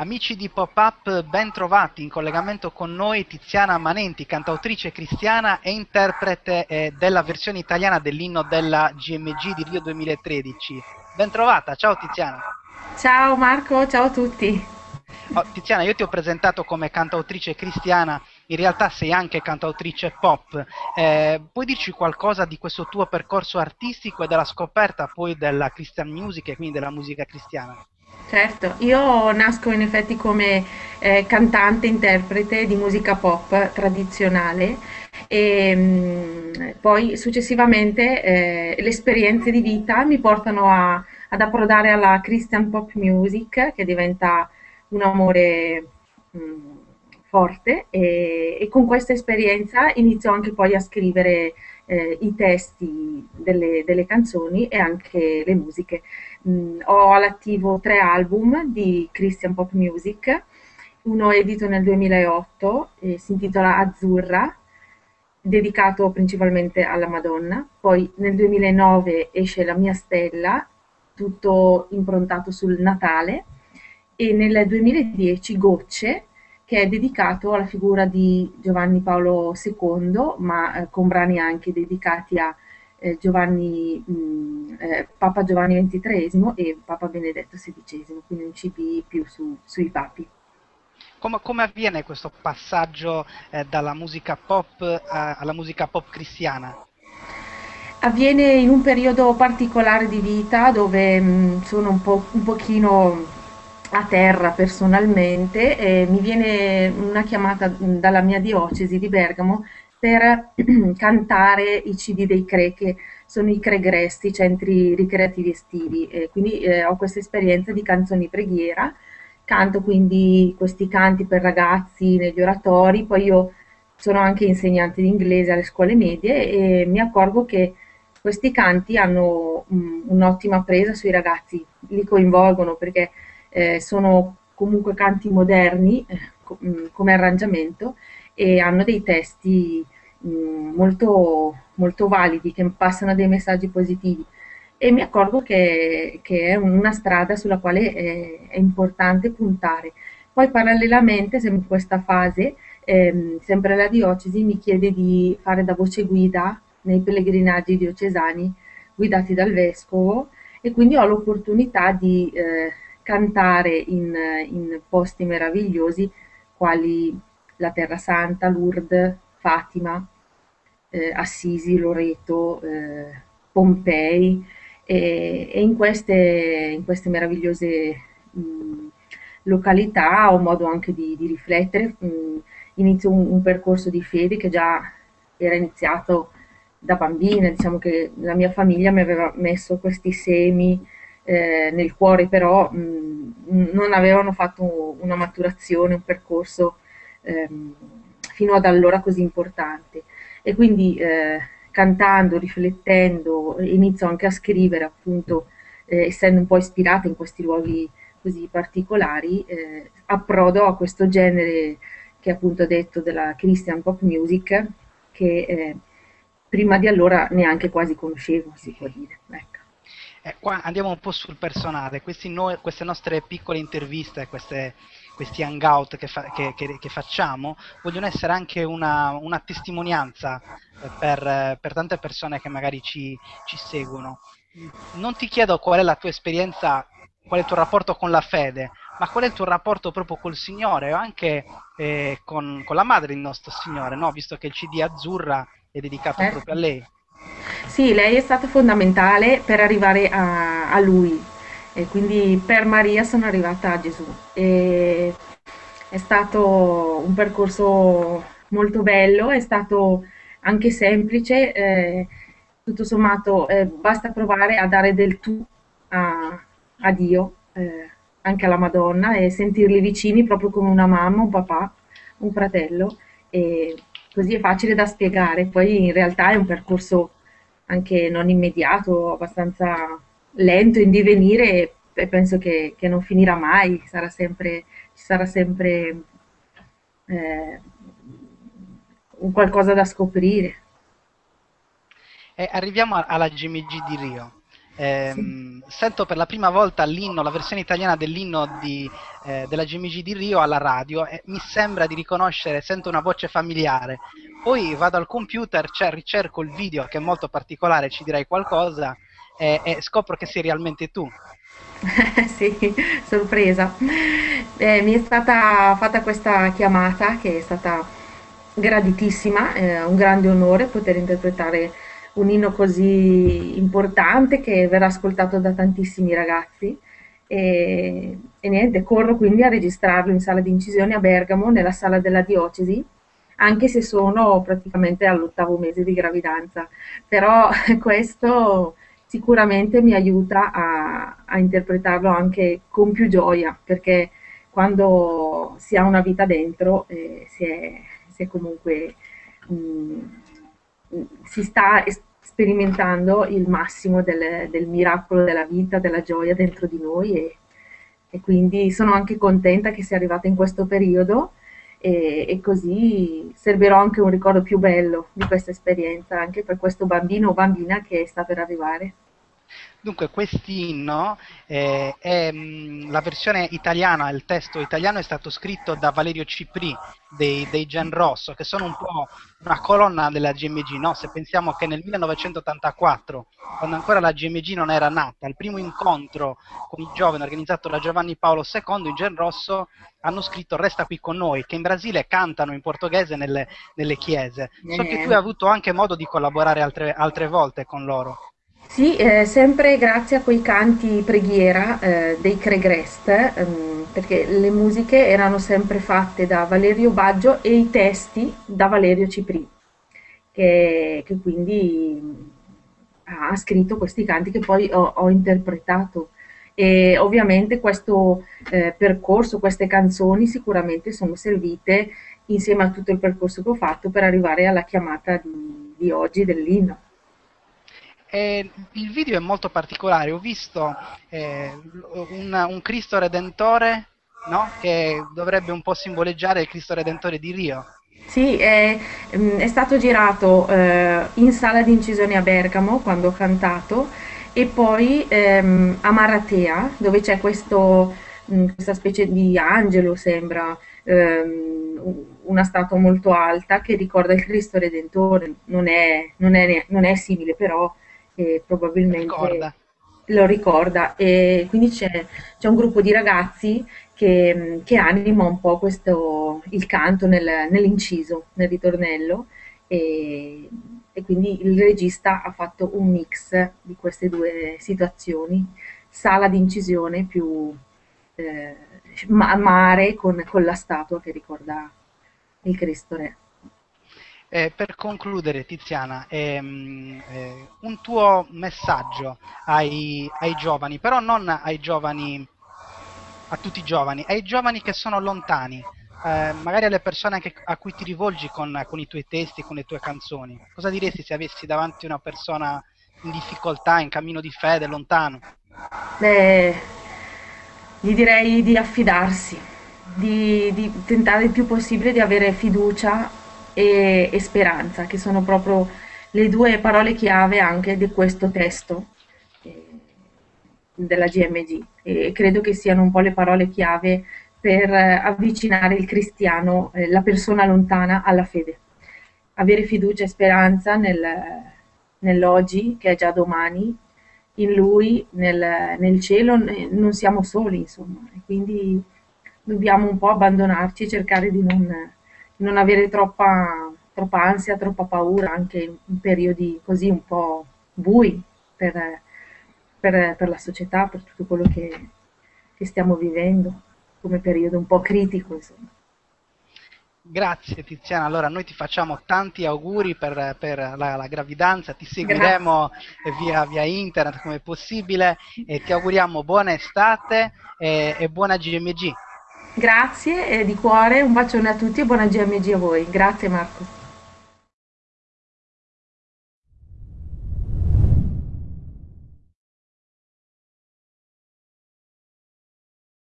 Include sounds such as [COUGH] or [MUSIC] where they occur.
Amici di Pop-Up, ben trovati in collegamento con noi Tiziana Manenti, cantautrice cristiana e interprete eh, della versione italiana dell'inno della GMG di Rio 2013. Ben trovata, ciao Tiziana. Ciao Marco, ciao a tutti. Oh, Tiziana, io ti ho presentato come cantautrice cristiana, in realtà sei anche cantautrice pop. Eh, puoi dirci qualcosa di questo tuo percorso artistico e della scoperta poi della Christian music e quindi della musica cristiana? Certo, io nasco in effetti come eh, cantante, interprete di musica pop tradizionale e mh, mm, poi successivamente eh, le esperienze di vita mi portano a, ad approdare alla Christian pop music che diventa un amore mh, mm, forte e, e, con questa esperienza inizio anche poi a scrivere eh, i testi delle, delle canzoni e anche le musiche. Mm, ho all'attivo tre album di Christian Pop Music, uno edito nel 2008 e si intitola Azzurra, dedicato principalmente alla Madonna, poi nel 2009 esce La mia stella, tutto improntato sul Natale, e nel 2010 Gocce, che è dedicato alla figura di Giovanni Paolo II, ma eh, con brani anche dedicati a eh, Giovanni, mh, mm, eh, Papa Giovanni XXIII e Papa Benedetto XVI, quindi un CD più su, sui papi. Come, come, avviene questo passaggio eh, dalla musica pop a, alla musica pop cristiana? Avviene in un periodo particolare di vita dove mh, mm, sono un, po', un pochino a terra personalmente e mi viene una chiamata mm, dalla mia diocesi di Bergamo per [CLEARS THROAT] cantare i CD dei CRE, che sono i Cregresti, centri ricreativi estivi. E quindi eh, ho questa esperienza di canzoni preghiera, canto quindi questi canti per ragazzi negli oratori, poi io sono anche insegnante di inglese alle scuole medie e mi accorgo che questi canti hanno um, un'ottima presa sui ragazzi, li coinvolgono perché eh, sono comunque canti moderni eh, mm, come arrangiamento e hanno dei testi mh, mm, molto, molto validi che passano dei messaggi positivi e mi accorgo che, che è una strada sulla quale è, è, importante puntare. Poi parallelamente, sempre in questa fase, ehm, sempre la diocesi mi chiede di fare da voce guida nei pellegrinaggi diocesani guidati dal vescovo e quindi ho l'opportunità di eh, cantare in, in posti meravigliosi quali la Terra Santa, Lourdes, Fatima, eh, Assisi, Loreto, eh, Pompei e, e in, queste, in, queste, meravigliose mh, località ho modo anche di, di riflettere, mh, inizio un, un, percorso di fede che già era iniziato da bambina, diciamo che la mia famiglia mi aveva messo questi semi eh, nel cuore, però mh, non avevano fatto una maturazione, un percorso ehm, fino ad allora così importante. E quindi eh, cantando, riflettendo, inizio anche a scrivere, appunto, eh, essendo un po' ispirata in questi luoghi così particolari, eh, approdo a questo genere che appunto ho detto della Christian pop music, che eh, prima di allora neanche quasi conoscevo, si può dire. Ecco. Eh, qua andiamo un po' sul personale, noi, queste nostre piccole interviste, queste, questi hangout che, fa, che, che, che, facciamo, vogliono essere anche una, una testimonianza eh, per, per, tante persone che magari ci, ci, seguono. Non ti chiedo qual è la tua esperienza, qual è il tuo rapporto con la fede, ma qual è il tuo rapporto proprio col Signore o anche eh, con, con, la madre del nostro Signore, no? visto che il CD Azzurra è dedicato eh. proprio a lei. Sì, lei è stata fondamentale per arrivare a, a lui, e quindi per Maria sono arrivata a Gesù. E è stato un percorso molto bello, è stato anche semplice, eh, tutto sommato eh, basta provare a dare del tu a, a Dio, eh, anche alla Madonna, e sentirli vicini proprio come una mamma, un papà, un fratello, e così è facile da spiegare. Poi in realtà è un percorso anche non immediato, abbastanza lento in divenire e penso che, che non finirà mai, sarà sempre, ci sarà sempre eh, qualcosa da scoprire. Eh, arriviamo alla GMG di Rio. Ehm, sì. sento per la prima volta l'inno, la versione italiana dell'inno di, eh, della GMG di Rio alla radio e mi sembra di riconoscere, sento una voce familiare. Poi vado al computer, cioè, ricerco il video che è molto particolare, ci direi qualcosa e, e scopro che sei realmente tu. [LAUGHS] sì, sorpresa. Eh, mi è stata fatta questa chiamata che è stata graditissima, è un grande onore poter interpretare un inno così importante che verrà ascoltato da tantissimi ragazzi. E, e niente, corro quindi a registrarlo in sala di incisione a Bergamo, nella sala della diocesi, anche se sono praticamente all'ottavo mese di gravidanza. Però [LAUGHS] questo sicuramente mi aiuta a, a, interpretarlo anche con più gioia, perché quando si ha una vita dentro eh, si, è, si, è, comunque mh, mm, si sta sperimentando il massimo del, del, miracolo della vita, della gioia dentro di noi e, e, quindi sono anche contenta che sia arrivata in questo periodo e, e così servirò anche un ricordo più bello di questa esperienza anche per questo bambino o bambina che sta per arrivare. Dunque, quest'inno, eh, è, mh, la versione italiana, il testo italiano è stato scritto da Valerio Cipri dei, dei Gen Rosso, che sono un po' una colonna della GMG, no? Se pensiamo che nel 1984, quando ancora la GMG non era nata, il primo incontro con i giovani organizzato da Giovanni Paolo II, i Gen Rosso hanno scritto Resta qui con noi, che in Brasile cantano in portoghese nelle, nelle chiese. So che tu hai avuto anche modo di collaborare altre, altre volte con loro. Sì, eh, sempre grazie a quei canti preghiera eh, dei Cregrest, ehm, perché le musiche erano sempre fatte da Valerio Baggio e i testi da Valerio Cipri, che, che quindi ha scritto questi canti che poi ho, ho interpretato. E ovviamente questo eh, percorso, queste canzoni sicuramente sono servite insieme a tutto il percorso che ho fatto per arrivare alla chiamata di, di oggi dell'inno. E il video è molto particolare, ho visto eh, un, un, Cristo Redentore no? che dovrebbe un po' simboleggiare il Cristo Redentore di Rio. Sì, è, mm, è stato girato eh, in sala di incisione a Bergamo quando ho cantato e poi ehm, a Maratea dove c'è questo, mh, mm, questa specie di angelo sembra, ehm, una statua molto alta che ricorda il Cristo Redentore, non è, non è, non è simile però che probabilmente ricorda. lo ricorda e quindi c'è, c'è un gruppo di ragazzi che, che, anima un po' questo, il canto nel, nell'inciso, nel ritornello e, e, quindi il regista ha fatto un mix di queste due situazioni, sala di incisione più eh, mare con, con la statua che ricorda il Cristo Re. Eh, per concludere, Tiziana, ehm, eh, un tuo messaggio ai, ai, giovani, però non ai giovani, a tutti i giovani, ai giovani che sono lontani, eh, magari alle persone che, a cui ti rivolgi con, con, i tuoi testi, con le tue canzoni. Cosa diresti se avessi davanti una persona in difficoltà, in cammino di fede, lontano? Beh, gli direi di affidarsi, di, di tentare il più possibile di avere fiducia e, e speranza, che sono proprio le due parole chiave anche di questo testo eh, della GMG e credo che siano un po' le parole chiave per avvicinare il cristiano, eh, la persona lontana alla fede. Avere fiducia e speranza nel, nell'oggi, che è già domani, in Lui, nel, nel cielo, non siamo soli, insomma, quindi dobbiamo un po' abbandonarci e cercare di non non avere troppa, troppa ansia, troppa paura anche in periodi così un po' bui per, per, per la società, per tutto quello che, che stiamo vivendo, come periodo un po' critico insomma. Grazie Tiziana, allora noi ti facciamo tanti auguri per, per la, la, gravidanza, ti seguiremo via, via, internet come possibile e ti auguriamo buona estate e, e buona GMG. Grazie eh, di cuore, un bacione a tutti e buona GMG a voi. Grazie Marco.